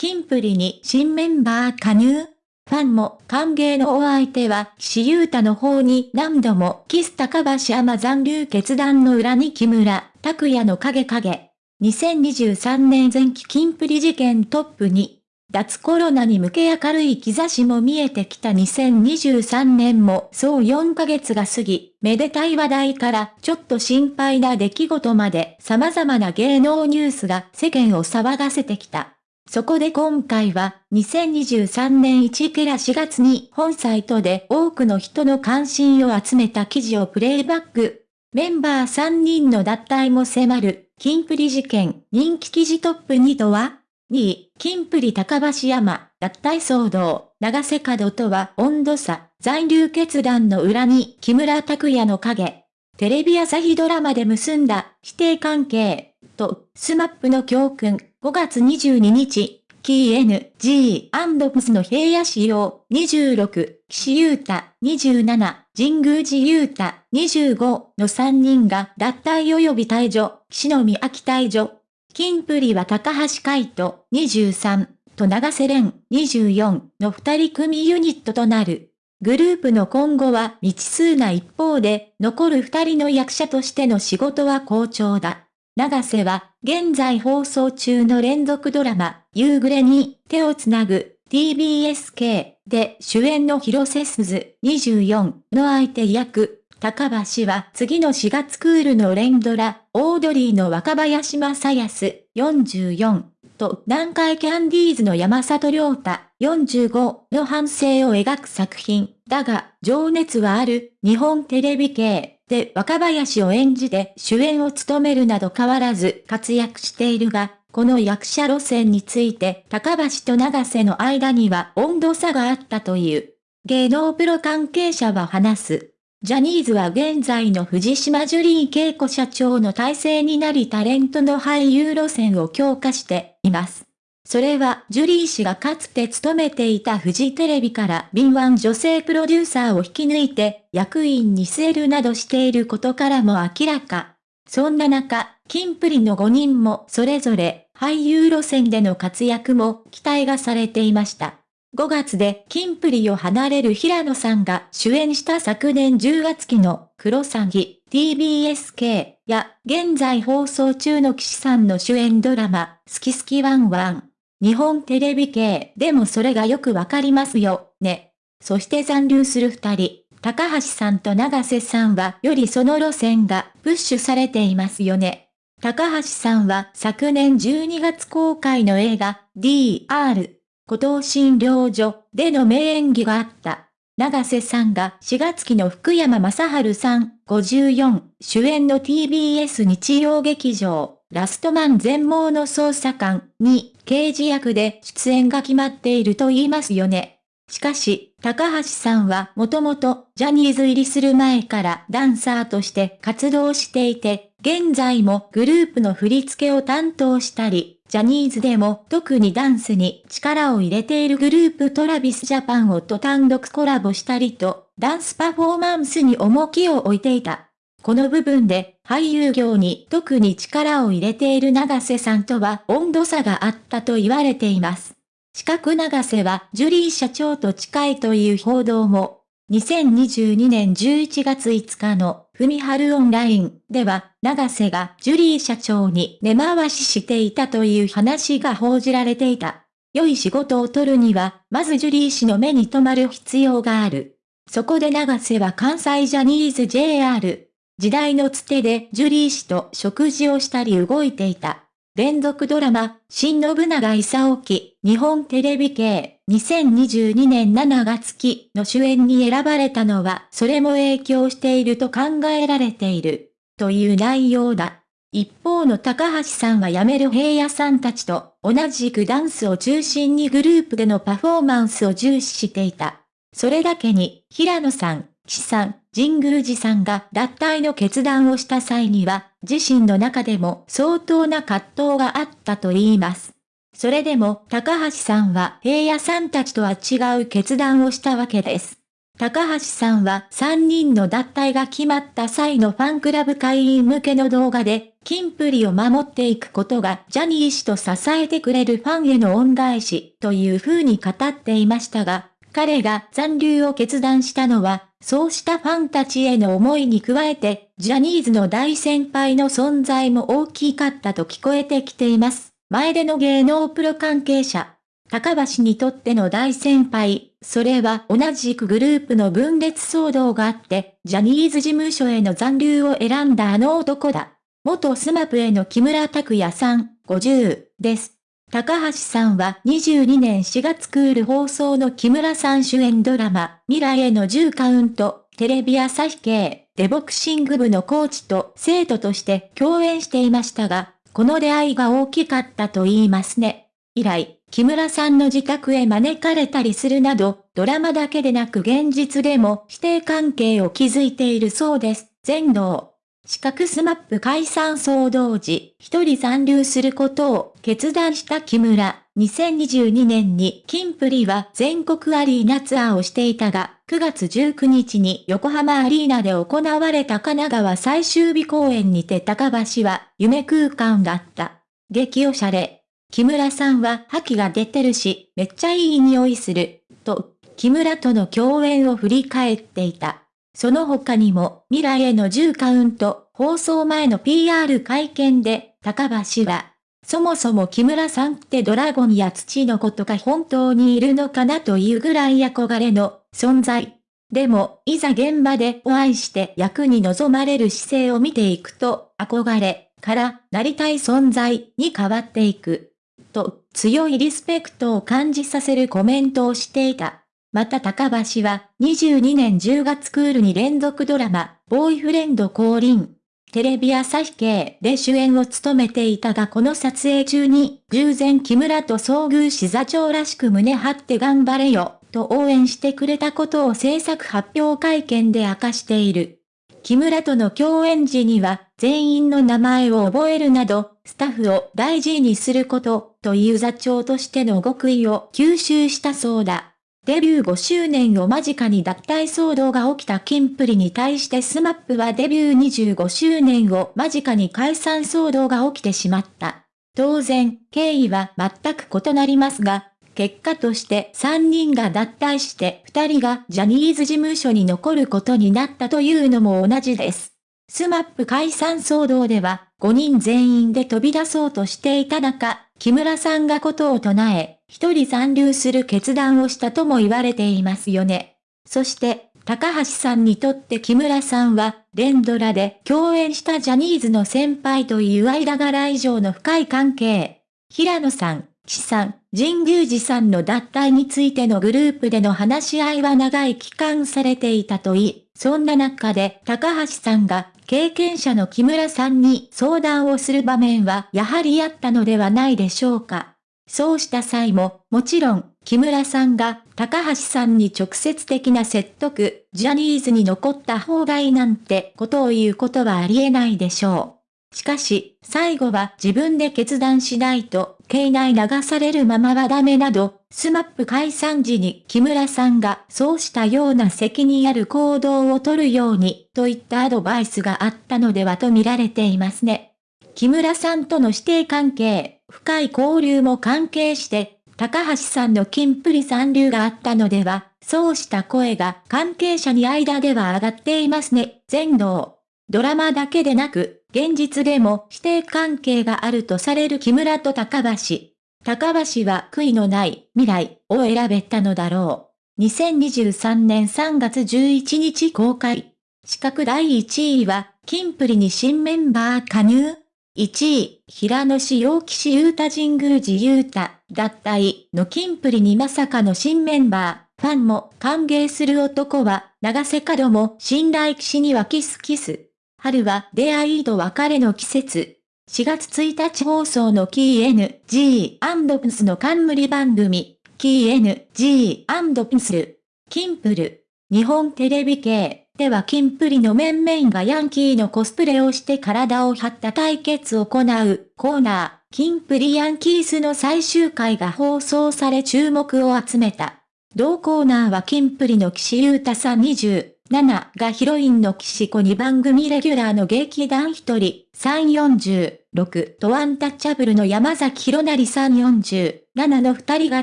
キンプリに新メンバー加入。ファンも歓迎のお相手は岸優太の方に何度もキス高橋山残留決断の裏に木村。拓也の影。影。2023年前期キンプリ事件トップに。脱コロナに向け明るい兆しも見えてきた。2023年も。そう4ヶ月が過ぎ、めでたい話題から。ちょっと心配な出来事まで。様々な芸能ニュースが世間を騒がせてきた。そこで今回は、2023年1ケラ4月に本サイトで多くの人の関心を集めた記事をプレイバック。メンバー3人の脱退も迫る、キンプリ事件、人気記事トップ2とは ?2 位、キンプリ高橋山、脱退騒動、長瀬角とは温度差、残留決断の裏に木村拓哉の影。テレビ朝日ドラマで結んだ指定関係とスマップの教訓5月22日、 King & Prince の平野紫耀26、岸優太27、神宮寺優太25の3人が脱退及び退場、岸のみ秋退場。キンプリは高橋海人23と永瀬廉24の2人組ユニットとなる。グループの今後は未知数な一方で、残る2人の役者としての仕事は好調だ。長瀬は、現在放送中の連続ドラマ、夕暮れに手をつなぐ TBSK で主演の広瀬すず24の相手役、高橋は次の4月クールの連ドラ、オードリーの若林正康44と南海キャンディーズの山里亮太45の反省を描く作品。だが、情熱はある日本テレビ系で若林を演じて主演を務めるなど変わらず活躍しているが、この役者路線について高橋と長瀬の間には温度差があったという。芸能プロ関係者は話す。ジャニーズは現在の藤島ジュリー恵子社長の体制になりタレントの俳優路線を強化しています。それは、ジュリー氏がかつて勤めていたフジテレビから敏腕女性プロデューサーを引き抜いて、役員に据えるなどしていることからも明らか。そんな中、キンプリの5人もそれぞれ俳優路線での活躍も期待がされていました。5月でキンプリを離れる平野さんが主演した昨年10月期のクロサギ TBSK や現在放送中の騎士さんの主演ドラマ好き好きワンワン日本テレビ系でもそれがよくわかりますよ、ね。そして残留する二人、高橋さんと長瀬さんはよりその路線がプッシュされていますよね。高橋さんは昨年12月公開の映画 DR 孤島診療所での名演技があった。長瀬さんが4月期の福山雅治さん54主演の TBS 日曜劇場ラストマン全盲の捜査官に刑事役で出演が決まっていると言いますよね。しかし、高橋さんはもともとジャニーズ入りする前からダンサーとして活動していて、現在もグループの振り付けを担当したり、ジャニーズでも特にダンスに力を入れているグループトラビスジャパンをと単独コラボしたりと、ダンスパフォーマンスに重きを置いていた。この部分で俳優業に特に力を入れている長瀬さんとは温度差があったと言われています。四角長瀬はジュリー社長と近いという報道も、2022年11月5日のふみはるオンラインでは、長瀬がジュリー社長に根回ししていたという話が報じられていた。良い仕事を取るには、まずジュリー氏の目に留まる必要がある。そこで長瀬は関西ジャニーズ JR 時代のつてでジュリー氏と食事をしたり動いていた。連続ドラマ、新信長勲記、日本テレビ系、2022年7月期の主演に選ばれたのは、それも影響していると考えられている、という内容だ。一方の高橋さんは辞める平野さんたちと同じくダンスを中心にグループでのパフォーマンスを重視していた。それだけに、平野さん、岸さん、神宮寺さんが脱退の決断をした際には、自身の中でも相当な葛藤があったと言います。それでも、高橋さんは平野さんたちとは違う決断をしたわけです。高橋さんは3人の脱退が決まった際のファンクラブ会員向けの動画で、キンプリを守っていくことがジャニー氏と支えてくれるファンへの恩返しという風に語っていましたが、彼が残留を決断したのは、そうしたファンたちへの思いに加えて、ジャニーズの大先輩の存在も大きかったと聞こえてきています。前での芸能プロ関係者。高橋にとっての大先輩、それは同じくグループの分裂騒動があって、ジャニーズ事務所への残留を選んだあの男だ。元スマップの木村拓哉さん、50です。高橋さんは22年4月クール放送の木村さん主演ドラマ、未来への10カウント、テレビ朝日系、でボクシング部のコーチと生徒として共演していましたが、この出会いが大きかったと言いますね。以来、木村さんの自宅へ招かれたりするなど、ドラマだけでなく現実でも師弟関係を築いているそうです。全能。四角スマップ解散騒動時、一人残留することを決断した木村。2022年にキンプリは全国アリーナツアーをしていたが、9月19日に横浜アリーナで行われた神奈川最終日公演にて高橋は夢空間だった。激おしゃれ。木村さんは覇気が出てるし、めっちゃいい匂いする、と、木村との共演を振り返っていた。その他にも、未来への10カウント、放送前の PR 会見で、高橋は、そもそも木村さんってドラゴンや土のことが本当にいるのかなというぐらい憧れの存在。でも、いざ現場でお会いして役に臨まれる姿勢を見ていくと、憧れからなりたい存在に変わっていく。と、強いリスペクトを感じさせるコメントをしていた。また高橋は、22年10月クールに連続ドラマ、ボーイフレンド降臨。テレビ朝日系で主演を務めていたがこの撮影中に、偶然木村と遭遇し座長らしく胸張って頑張れよ、と応援してくれたことを制作発表会見で明かしている。木村との共演時には、全員の名前を覚えるなど、スタッフを大事にすること、という座長としての極意を吸収したそうだ。デビュー5周年を間近に脱退騒動が起きたキンプリに対して SMAPはデビュー25周年を間近に解散騒動が起きてしまった。当然、経緯は全く異なりますが、結果として3人が脱退して2人がジャニーズ事務所に残ることになったというのも同じです。 SMAP解散騒動では5人全員で飛び出そうとしていた中、木村さんが異を唱え、一人残留する決断をしたとも言われていますよね。そして、高橋さんにとって木村さんは、連ドラで共演したジャニーズの先輩という間柄以上の深い関係。平野さん、岸さん、神宮寺さんの脱退についてのグループでの話し合いは長い期間されていたといい、そんな中で高橋さんが経験者の木村さんに相談をする場面はやはりあったのではないでしょうか。そうした際も、もちろん、木村さんが高橋さんに直接的な説得、ジャニーズに残った方がいいなんてことを言うことはありえないでしょう。しかし、最後は自分で決断しないと、経内流されるままはダメなど、スマップ解散時に木村さんがそうしたような責任ある行動をとるように、といったアドバイスがあったのではと見られていますね。木村さんとの指定関係、深い交流も関係して、高橋さんの金プリ残留があったのでは、そうした声が関係者に間では上がっていますね。全能。ドラマだけでなく、現実でも指定関係があるとされる木村と高橋。高橋は悔いのない未来を選べたのだろう。2023年3月11日公開。資格第1位は、金プリに新メンバー加入1位、平野市陽騎士優太神宮寺優太、脱退の金プリにまさかの新メンバー、ファンも歓迎する男は、長瀬角も信頼騎士にはキスキス。春は出会いと別れの季節。4月1日放送のキー N.G. プスの冠番組、キー N.G. プス、キンプル、日本テレビ系。ではキンプリの面々がヤンキーのコスプレをして体を張った対決を行うコーナー、キンプリヤンキースの最終回が放送され注目を集めた。同コーナーはキンプリの岸優太さん20 7がヒロインの岸子に番組レギュラーの劇団1人、346とアンタッチャブルの山崎弘成347の2人が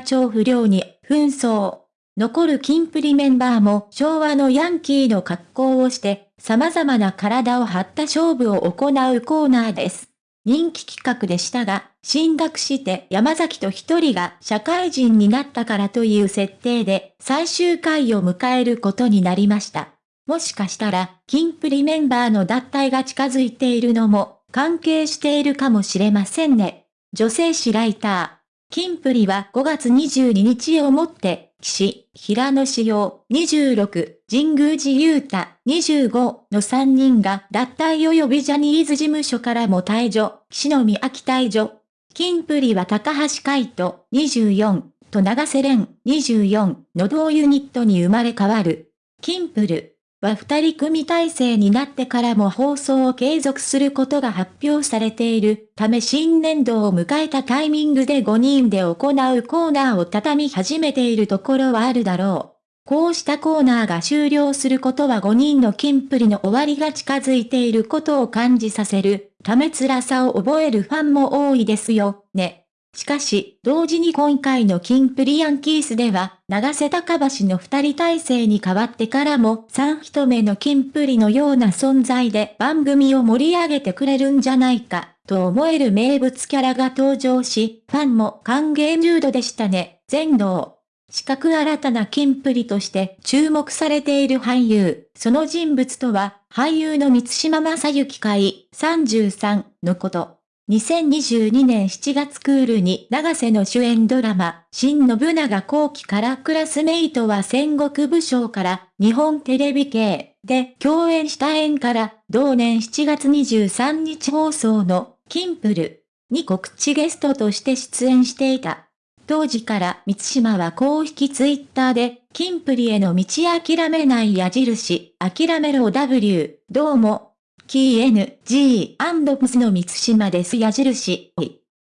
超不良に紛争。残るキンプリメンバーも昭和のヤンキーの格好をして、様々な体を張った勝負を行うコーナーです。人気企画でしたが、進学して山崎と一人が社会人になったからという設定で最終回を迎えることになりました。もしかしたら、キンプリメンバーの脱退が近づいているのも、関係しているかもしれませんね。女性誌ライター。キンプリは5月22日をもって、岸、平野志陽、26、神宮寺勇太、25の3人が脱退及びジャニーズ事務所からも退場、岸野美秋退場。キンプリは高橋海人、24、と長瀬廉、24の同ユニットに生まれ変わる。キンプル。は二人組体制になってからも放送を継続することが発表されているため新年度を迎えたタイミングで5人で行うコーナーを畳み始めているところはあるだろう。こうしたコーナーが終了することは5人のキンプリの終わりが近づいていることを感じさせるため辛さを覚えるファンも多いですよ、ね。しかし、同時に今回のキンプリヤンキースでは、長瀬高橋の二人体制に変わってからも三人目のキンプリのような存在で番組を盛り上げてくれるんじゃないか、と思える名物キャラが登場し、ファンも歓迎ムードでしたね、全能。四角新たなキンプリとして注目されている俳優、その人物とは、俳優の三島正幸会33のこと。2022年7月クールに長瀬の主演ドラマ、新信長後期からクラスメイトは戦国武将から日本テレビ系で共演した縁から同年7月23日放送のキンプルに告知ゲストとして出演していた。当時から三島は公式ツイッターで、キンプリへの道諦めない矢印、諦めろ W、どうも、キー N、G、アンドプスの三島です矢印、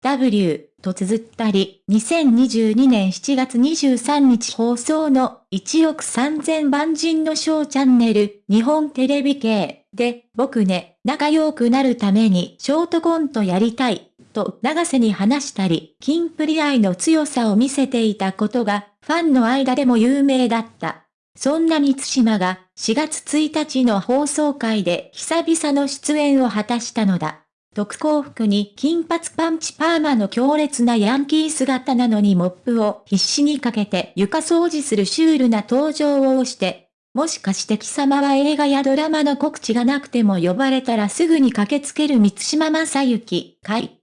W と綴ったり、2022年7月23日放送の1億3000万人のショーチャンネル、日本テレビ系で、僕ね、仲良くなるためにショートコントやりたい、と長瀬に話したり、キンプリ愛の強さを見せていたことが、ファンの間でも有名だった。そんな三島が4月1日の放送回で久々の出演を果たしたのだ。特攻服に金髪パンチパーマの強烈なヤンキー姿なのにモップを必死にかけて床掃除するシュールな登場をして、もしかして貴様は映画やドラマの告知がなくても呼ばれたらすぐに駆けつける三島正幸、かい。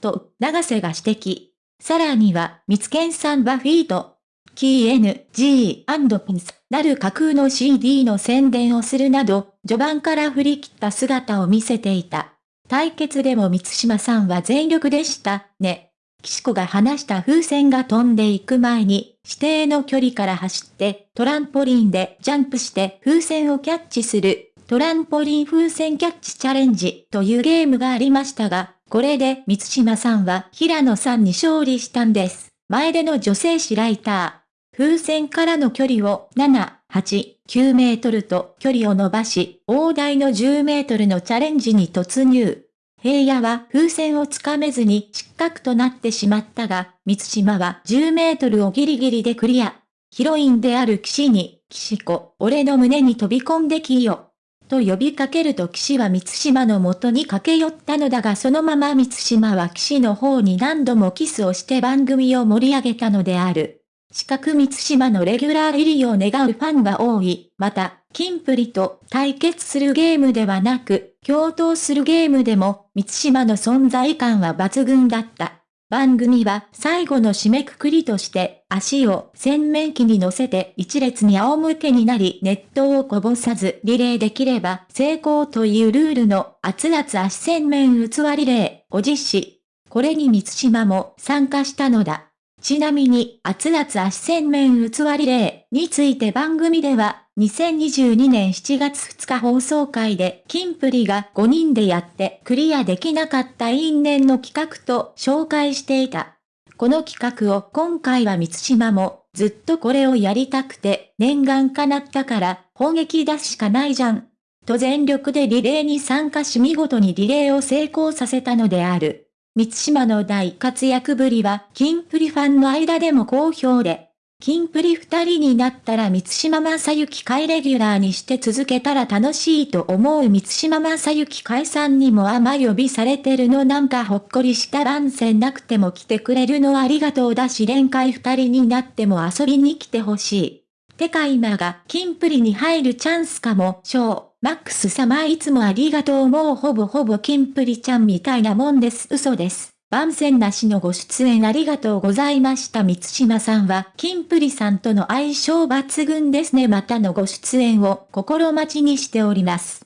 と、長瀬が指摘。さらには、三つけんさんバフィーと、キー N、G、ピンス、なる架空の CD の宣伝をするなど、序盤から振り切った姿を見せていた。対決でも三島さんは全力でした、ね。岸子が話した風船が飛んでいく前に、指定の距離から走って、トランポリンでジャンプして風船をキャッチする、トランポリン風船キャッチチャレンジというゲームがありましたが、これで三島さんは平野さんに勝利したんです。前での女性誌ライター。風船からの距離を7、8、9メートルと距離を伸ばし、大台の10メートルのチャレンジに突入。平野は風船をつかめずに失格となってしまったが、三島は10メートルをギリギリでクリア。ヒロインである騎士に、騎士子、俺の胸に飛び込んできよ。と呼びかけると騎士は三島の元に駆け寄ったのだがそのまま三島は騎士の方に何度もキスをして番組を盛り上げたのである。四角三島のレギュラー入りを願うファンが多い。また、キンプリと対決するゲームではなく、共闘するゲームでも、三島の存在感は抜群だった。番組は最後の締めくくりとして足を洗面器に乗せて一列に仰向けになり熱湯をこぼさずリレーできれば成功というルールの熱々足洗面器リレーを実施。これに三島も参加したのだ。ちなみに、熱々足洗面器リレーについて番組では、2022年7月2日放送会で、キンプリが5人でやってクリアできなかった因縁の企画と紹介していた。この企画を今回は三島も、ずっとこれをやりたくて、念願叶ったから、砲撃出すしかないじゃん。と全力でリレーに参加し見事にリレーを成功させたのである。三島の大活躍ぶりは、キンプリファンの間でも好評で、キンプリ二人になったら三島正幸会レギュラーにして続けたら楽しいと思う三島正幸会さんにもあま呼びされてるのなんかほっこりした番宣なくても来てくれるのありがとうだし連会二人になっても遊びに来てほしい。てか今がキンプリに入るチャンスかも、ショー。マックス様いつもありがとうもうほぼほぼキンプリちゃんみたいなもんです嘘です。番宣なしのご出演ありがとうございました。三島さんは、キンプリさんとの相性抜群ですね。またのご出演を心待ちにしております。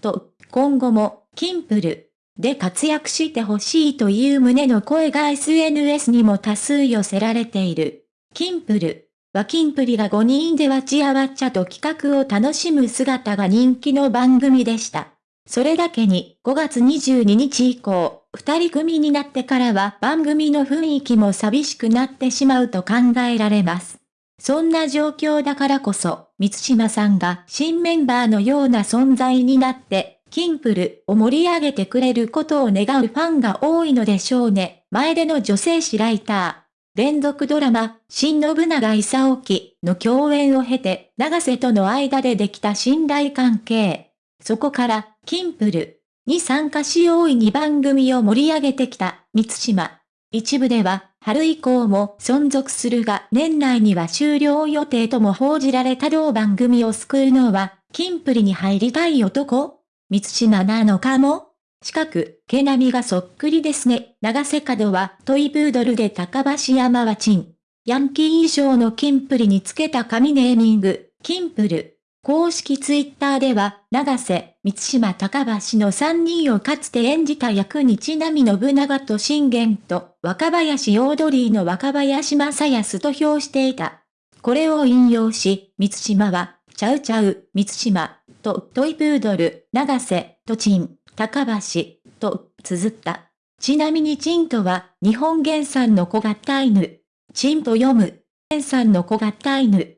と、今後も、キンプルで活躍してほしいという旨の声が SNS にも多数寄せられている。キンプルはキンプリが5人でわちゃわちゃと企画を楽しむ姿が人気の番組でした。それだけに5月22日以降、二人組になってからは番組の雰囲気も寂しくなってしまうと考えられます。そんな状況だからこそ、三島さんが新メンバーのような存在になって、キンプルを盛り上げてくれることを願うファンが多いのでしょうね。前での女性誌ライター。連続ドラマ、新信長勲記の共演を経て、長瀬との間でできた信頼関係。そこから、キンプルに参加し大いに番組を盛り上げてきた三島。一部では、春以降も存続するが年内には終了予定とも報じられた同番組を救うのは、キンプリに入りたい男三島なのかも？近く、毛並みがそっくりですね。長瀬角はトイプードルで高橋山はチン。ヤンキー衣装のキンプリにつけた紙ネーミング、キンプル。公式ツイッターでは、長瀬、三島高橋の3人をかつて演じた役にちなみ信長と信玄と若林オードリーの若林正康と評していた。これを引用し、三島は、ちゃうちゃう、三島、とトイプードル、長瀬、とチン、高橋、と、綴った。ちなみにチンとは、日本原産の小型犬。チンと読む。原産の小型犬。